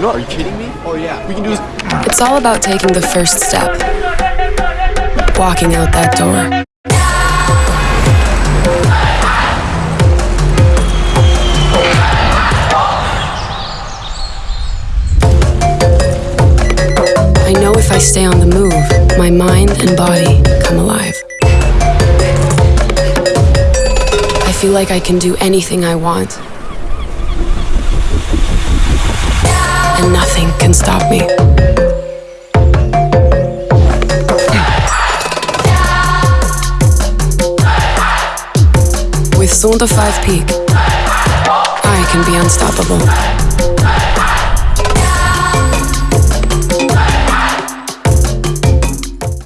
No, are you kidding me? Oh yeah, we can do this. It's all about taking the first step. Walking out that door. I know if I stay on the move, my mind and body come alive. I feel like I can do anything I want. Nothing can stop me. With Sonda 5 Peak, I can be unstoppable.